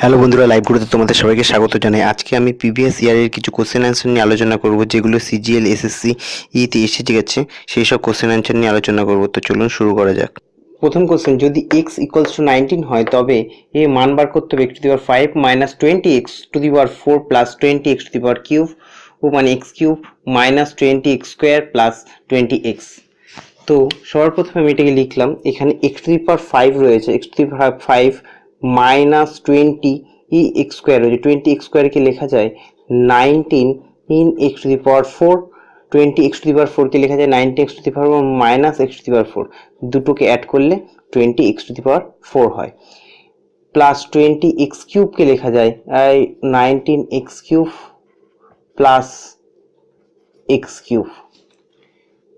Hello বন্ধুরা live গুরুতে তোমাদের সবাইকে স্বাগত জানাই। আজকে আমি প্রিভিয়াস ইয়ারের কিছু কোশ্চেন অ্যান্সার নিয়ে আলোচনা করব, যেগুলো সিজিএল এসএসসি ইতে এসে গেছে, সেই সব কোশ্চেন অ্যান্সার নিয়ে আলোচনা করব। তো চলুন শুরু করা যাক। প্রথম কোশ্চেন যদি এক্স ইকুয়ালস টু নাইনটিন হয়, তবে এ মান বার করতে হবে x to the power five minus twenty x to the power four plus twenty x to the power cube ও মানে x cube minus twenty x square plus twenty x তো সবার প্রথমে আমি এটাকে লিখলাম, এখানে x to the power five রয়েছে x to the power five minus twenty E x square রয়েছে টোয়েন্টি এক্স স্কোয়ারকে লেখা যায় nineteen in x to the power four twenty x to the power ফোরকে লেখা যায় ninety x to the power minus x to the power four দুটোকে add করলে twenty x to the power four হয়। Plus twenty x কিউবকে লেখা যায় nineteen x cube plus x cube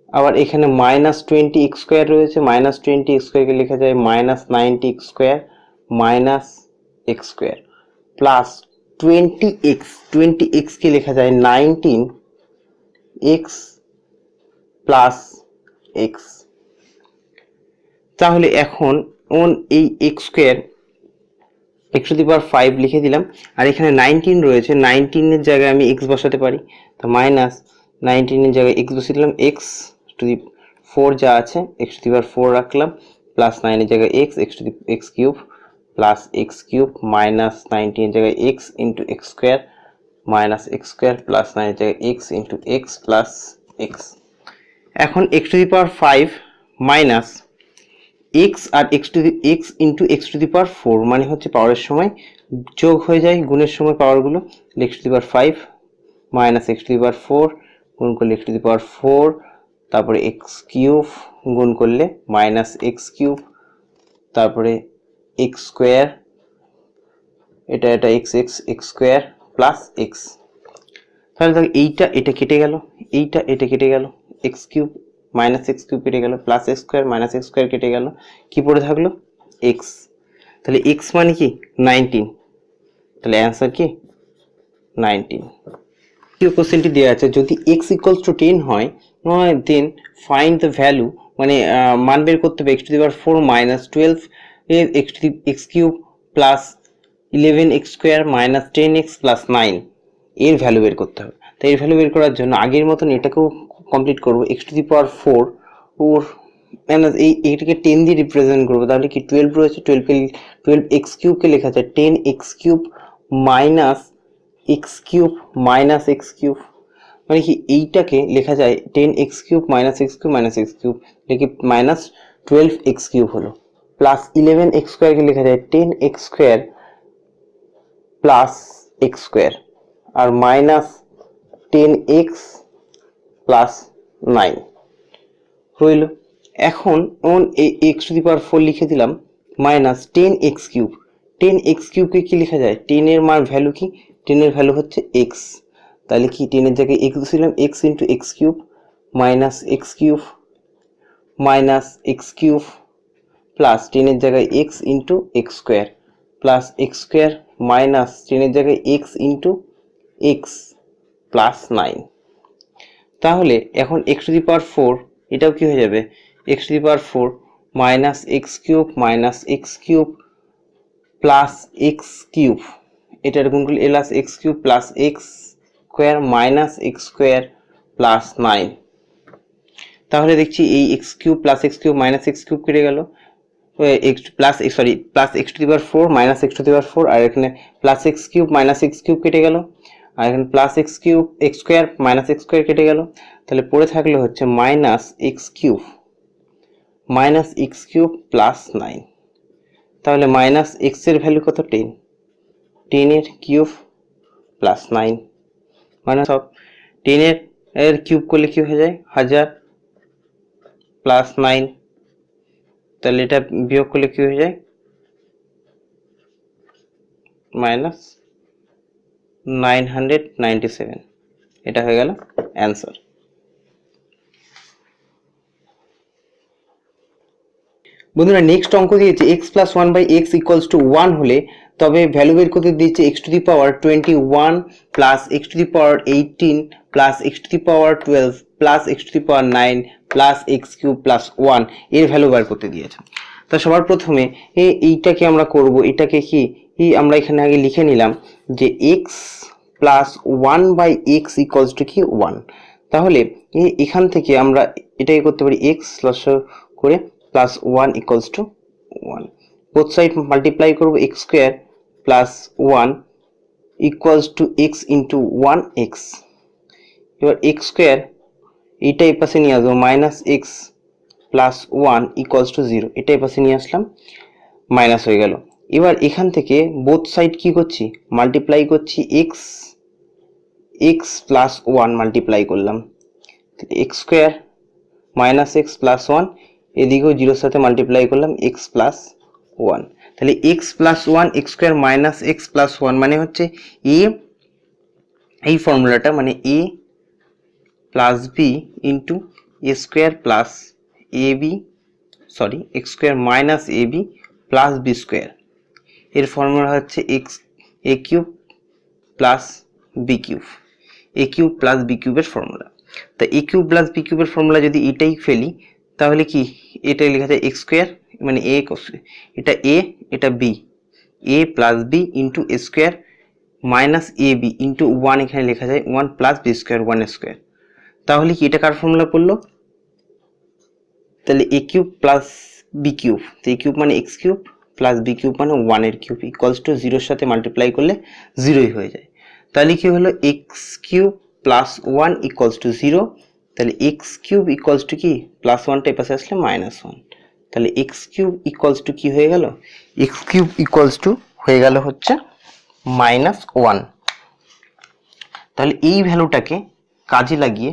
আবার এখানে মাইনাস টোয়েন্টি এক্স স্কোয়ার রয়েছে minus twenty x স্কোয়ারকে লেখা যায় minus ninety x square minus x square plus twenty x twenty এক্সকে লেখা যায়? নাইনটিন এক্স প্লাস এক্স তাহলে এখন ওন এই x square x the power five লিখে দিলাম। আর এখানে নাইনটিন রয়েছে। নাইনটিনের জায়গায় আমি এক্স বসাতে পারি। তো মাইনাস নাইনটিনের জায়গায় এক্স বসিয়ে দিলাম। এক্স টু দি ফোর যা আছে x to the power four রাখলাম। প্লাস নাইনের জায়গায় x x to the x cube plus x cube minus নাইনটিনের জায়গায় x into x square minus x square plus নাইনের জায়গায় x into x plus x এখন x to the power five minus x R x to the x into x to the power four মানে হচ্ছে পাওয়ারের সময় যোগ হয়ে যায় গুণের সময় পাওয়ারগুলো x to the power five minus x to the power four গুণ করলে x to the power four তারপরে এক্স কিউব গুণ করলে মাইনাস এক্স কিউব তারপরে এক্স স্কোয়ার এটা এটা x x x square plus x তাহলে দেখো এইটা, এটা কেটে গেল, এইটা, এটা কেটে গেল x cube minus x cube কেটে গেল plus x square minus x square কেটে গেল, কি পড়ে থাকল? এক্স তাহলে এক্স মানে কি? নাইনটিন তাহলে অ্যান্সার কি? নাইনটিন দ্বিতীয় কোশ্চেনটি দেওয়া আছে, যদি এক্স ইকুয়ালস টু টেন হয় দেন ফাইন্ড দ্য ভ্যালু মানে মান বের করতে হবে x to the power four minus twelve এর x cube plus eleven x square minus ten x plus nine এর ভ্যালু বের করতে হবে। তো এর ভ্যালু বের করার জন্য আগের মতন এটাকেও কমপ্লিট করব। X to the power four or minus এই এইটাকে টেন দিয়ে রিপ্রেজেন্ট করব। তাহলে কি টুয়েলভ রয়েছে? টুয়েলভকে টুয়েলভ এক্স কিউবকে লেখা যায়? Ten x cube minus x cube minus x cube. মানে কি এইটাকে লেখা যায় ten x cube minus x cube minus x cube. লিখে মাইনাস টুয়েলভ এক্স কিউব হলো? প্লাস ইলেভেন এক্স স্কোয়ারকে লেখা যায় ten x square plus x square আর minus ten x plus nine হইল এখন ওন এই x to the power four লিখে দিলাম minus ten x cube ten x কিউবকে কি লেখা যায়? টেনের মান ভ্যালু কি? টেনের ভ্যালু হচ্ছে এক্স তাহলে কি টেনের জায়গায় x বসিলাম x into x cube minus x cube minus x cube plus টেনের জায়গায় x into x square plus x square minus টেনের জায়গায় x into x plus nine তাহলে এখন x to the power four এটাও কি হয়ে যাবে? X to the power four minus x cube minus x cube plus x cube এটার গুণ করলে alas x cube plus x square minus x square plus nine তাহলে দেখছি এই x cube plus x cube minus x cube কেটে গেল। Plus sorry plus x to the power four minus x to power four আর এখানে plus x cube minus x cube কেটে গেল। আর এখানে plus x cube x square minus x square কেটে গেল। তাহলে পড়ে থাকলে হচ্ছে minus x cube minus x cube plus nine তাহলে মাইনাস এক্সের ভ্যালু কত? টেন টেনের কিউব প্লাস নাইন মানে সব টেনের এর কিউব করলে কি হয়ে যায়? হাজার প্লাস নাইন তাহলে এটা বিয়োগ করলে কি হয়ে যায়? Minus nine hundred ninety seven. এটা হয়ে গেল অ্যান্সার। বন্ধুরা, নেক্সট অঙ্ক দিয়েছে x plus one by x equals to one হলে তবে ভ্যালু বের করতে দিয়েছে x to the power twenty one plus x to the power eighteen plus x to the power twelve plus x to the power nine plus x cube plus ওয়ানের value বার করতে দিয়েছে। তা সবার প্রথমে এইটাকে আমরা করব, এটাকে কি? আমরা এখানে আগে লিখে নিলাম যে x plus one by x equals to কি? ওয়ান তাহলে এখান থেকে আমরা এটাকে করতে পারি এক্স প্লাস করে plus one equals to one both side multiply করব x square plus one equals to x into one x এবার এক্স স্কোয়ার এইটা এই পাশে নিয়ে আসব minus x plus one equals to zero এটা এই পাশে নিয়ে আসলাম মাইনাস হয়ে গেল। এবার এখান থেকে বোথ সাইড কি করছি? মাল্টিপ্লাই করছি x x plus one multiply করলাম। X square minus x plus one এদিকেও জিরোর সাথে মাল্টিপ্লাই করলাম এক্স প্লাস ওয়ান তাহলে x plus one x square minus x plus one মানে হচ্ছে এ এই ফর্মুলাটা মানে a plus b into a square plus a b sorry x square minus a b plus b square এর formula হচ্ছে x a cube plus b cube a cube plus b কিউবের formula তা এ কিউব প্লাস বি কিউবের formula যদি এটাই ফেলি, তাহলে কি? এটাই লেখা যায় এক্স স্কোয়ার মানে এ এটা এ এটা b a plus b into a square minus a b into one এখানে লেখা যায় one plus b square one square তাহলে কি এটা কার ফর্মুলা পড়ল তাহলে a cube plus b cube তো এ কিউব মানে x cube plus b cube মানে ওয়ানের কিউব ইকুয়ালস টু জিরোর সাথে মাল্টিপ্লাই করলে জিরোই হয়ে যায়। তাহলে কি হলো? X cube plus one equals to zero তাহলে এক্স কিউব ইকুয়ালস টু কি? প্লাস ওয়ানটা এই পাশে আসলে মাইনাস ওয়ান তাহলে এক্স কিউব ইকুয়ালস টু কি হয়ে গেল? এক্স কিউব ইকুয়ালস টু হয়ে গেল হচ্ছে মাইনাস ওয়ান তাহলে এই ভ্যালুটাকে কাজে লাগিয়ে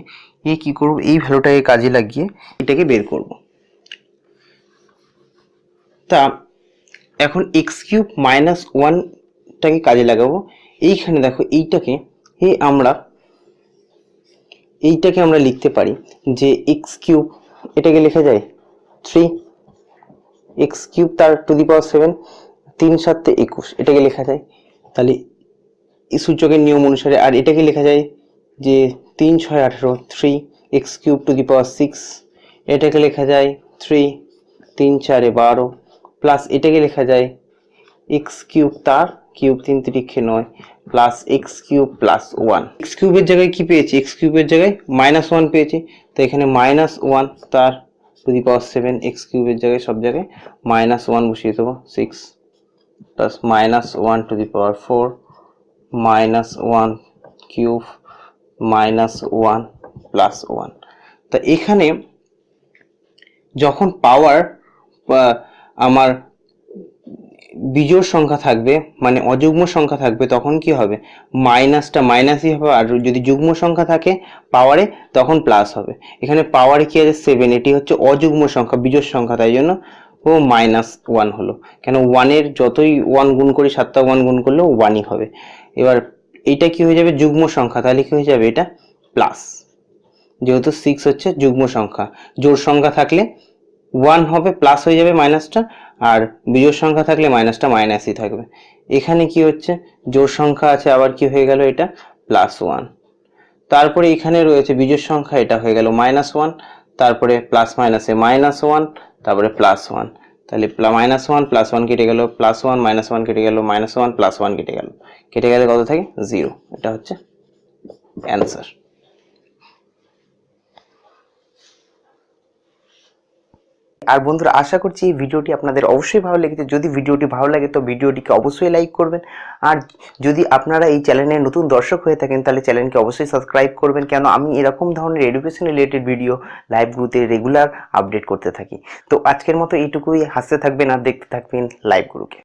এ কি করব? এই ভ্যালুটাকে কাজে লাগিয়ে এটাকে বের করব। তা এখন এক্স কিউব মাইনাস ওয়ানটাকে কাজে লাগাবো। এইখানে দেখো এইটাকে এই আমরা এইটাকে আমরা লিখতে পারি যে এক্স কিউব এটাকে লেখা যায় থ্রি এক্স কিউব তার টু দি পাওয়ার সেভেন তিন সাতে একুশ, এটাকে লেখা যায়। তাহলে এই সূচকের নিয়ম অনুসারে, আর এটাকে লেখা যায় যে তিন ছয় আঠেরো three x cube to the power six এটাকে লেখা যায় থ্রি তিন চারে বারো প্লাস এটাকে লেখা যায় এক্স কিউব তার কিউব তিন তিরিক্ষে নয় plus x cube plus one x কিউবের জায়গায় কি পেয়েছি? এক্স কিউবের জায়গায় মাইনাস ওয়ান পেয়েছি। তো এখানে মাইনাস ওয়ান তার to the power seven x কিউবের জায়গায় সব জায়গায় মাইনাস ওয়ান বসিয়ে দেবো, six plus minus one to the power four minus one cube minus one plus one তা এখানে যখন পাওয়ার আমার বিজোড় সংখ্যা থাকবে মানে অযুগ্ম সংখ্যা থাকবে, তখন কি হবে? মাইনাসটা মাইনাসই হবে, আর যদি যুগ্ম সংখ্যা থাকে পাওয়ারে তখন প্লাস হবে। এখানে পাওয়ারে কি আছে? সেভেন এটি হচ্ছে অযুগ্ম সংখ্যা, বিজোড় সংখ্যা, তাই জন্য ও মাইনাস ওয়ান হলো। কেন ওয়ানের যতই ওয়ান গুণ করি, সাতটা ওয়ান গুণ করলেও ওয়ানই হবে। এবার এইটা কি হয়ে যাবে? যুগ্ম সংখ্যা, তাহলে কি হয়ে যাবে? এটা প্লাস যেহেতু সিক্স হচ্ছে যুগ্ম সংখ্যা। জোড় সংখ্যা থাকলে ওয়ান হবে প্লাস হয়ে যাবে মাইনাসটা, আর বিজোড় সংখ্যা থাকলে মাইনাসটা মাইনাসই থাকবে। এখানে কি হচ্ছে? জোড় সংখ্যা আছে, আবার কি হয়ে গেল এটা? Plus one. তারপরে এখানে রয়েছে বিজোড় সংখ্যা, এটা হয়ে গেল মাইনাস ওয়ান, তারপরে প্লাস মাইনাসে মাইনাস ওয়ান, তারপরে প্লাস ওয়ান। তাহলে মাইনাস ওয়ান, প্লাস ওয়ান কেটে গেল, প্লাস ওয়ান, মাইনাস ওয়ান কেটে গেল, মাইনাস ওয়ান, প্লাস ওয়ান কেটে গেল। কেটে গেলে কত থাকে? জিরো। এটা হচ্ছে অ্যান্সার। আর বন্ধুরা, আশা করছি এই ভিডিওটি আপনাদের অবশ্যই ভালো লেগেছে। যদি ভিডিওটি ভালো লাগে তো ভিডিওটিকে অবশ্যই লাইক করবেন। আর যদি আপনারা এই চ্যানেলের নতুন দর্শক হয়ে থাকেন, তাহলে চ্যানেলকে অবশ্যই সাবস্ক্রাইব করবেন। কেন আমি এরকম ধরনের এডুকেশন রিলেটেড ভিডিও লাইভ গ্রুপে রেগুলার আপডেট করতে থাকি। তো আজকের মতো এইটুকুই। হাসতে থাকবেন আর দেখতে থাকবেন লাইভ গ্রুপে